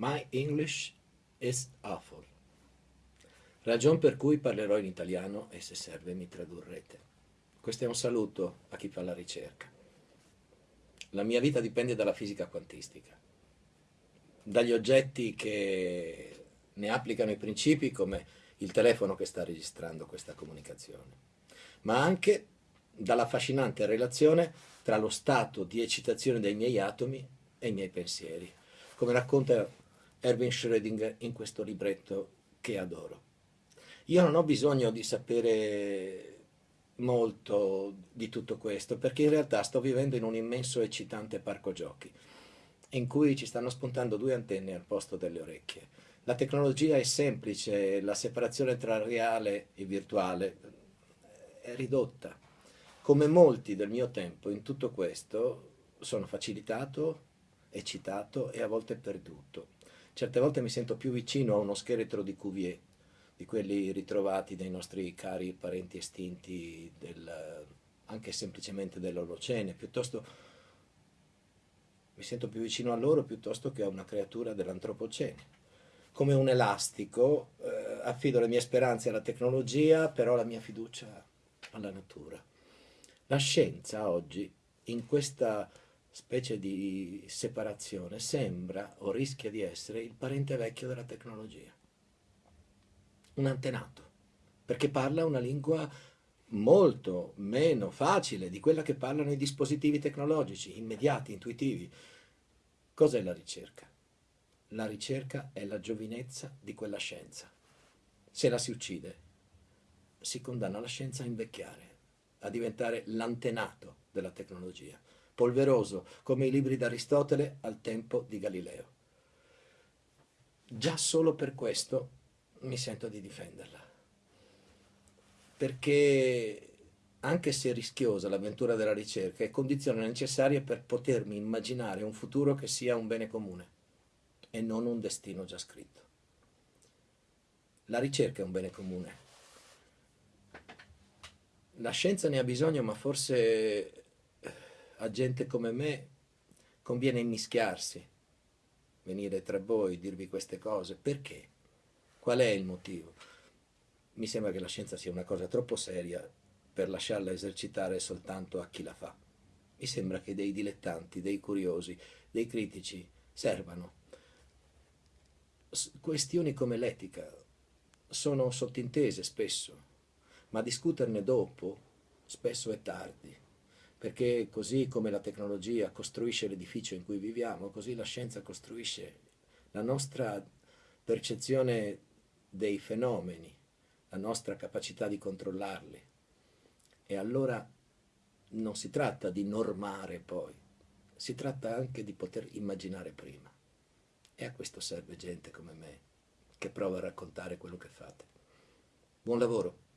My English is awful. Ragion per cui parlerò in italiano e se serve mi tradurrete. Questo è un saluto a chi fa la ricerca. La mia vita dipende dalla fisica quantistica, dagli oggetti che ne applicano i principi come il telefono che sta registrando questa comunicazione, ma anche dall'affascinante relazione tra lo stato di eccitazione dei miei atomi e i miei pensieri, come racconta Erwin Schrödinger in questo libretto che adoro. Io non ho bisogno di sapere molto di tutto questo, perché in realtà sto vivendo in un immenso e eccitante parco giochi, in cui ci stanno spuntando due antenne al posto delle orecchie. La tecnologia è semplice, la separazione tra reale e virtuale è ridotta. Come molti del mio tempo in tutto questo sono facilitato, eccitato e a volte perduto. Certe volte mi sento più vicino a uno scheletro di Cuvier di quelli ritrovati dai nostri cari parenti estinti del, anche semplicemente dell'Olocene, piuttosto mi sento più vicino a loro piuttosto che a una creatura dell'Antropocene. Come un elastico eh, affido le mie speranze alla tecnologia, però la mia fiducia alla natura. La scienza oggi, in questa specie di separazione, sembra o rischia di essere il parente vecchio della tecnologia un antenato, perché parla una lingua molto meno facile di quella che parlano i dispositivi tecnologici, immediati, intuitivi. Cos'è la ricerca? La ricerca è la giovinezza di quella scienza. Se la si uccide, si condanna la scienza a invecchiare, a diventare l'antenato della tecnologia, polveroso come i libri d'Aristotele al tempo di Galileo. Già solo per questo mi sento di difenderla. Perché anche se rischiosa l'avventura della ricerca, è condizione necessaria per potermi immaginare un futuro che sia un bene comune e non un destino già scritto. La ricerca è un bene comune. La scienza ne ha bisogno, ma forse a gente come me conviene immischiarsi, venire tra voi, dirvi queste cose. Perché? Qual è il motivo? Mi sembra che la scienza sia una cosa troppo seria per lasciarla esercitare soltanto a chi la fa. Mi sembra che dei dilettanti, dei curiosi, dei critici servano. Questioni come l'etica sono sottintese spesso, ma discuterne dopo spesso è tardi, perché così come la tecnologia costruisce l'edificio in cui viviamo, così la scienza costruisce la nostra percezione dei fenomeni, la nostra capacità di controllarli. E allora non si tratta di normare poi, si tratta anche di poter immaginare prima. E a questo serve gente come me, che prova a raccontare quello che fate. Buon lavoro!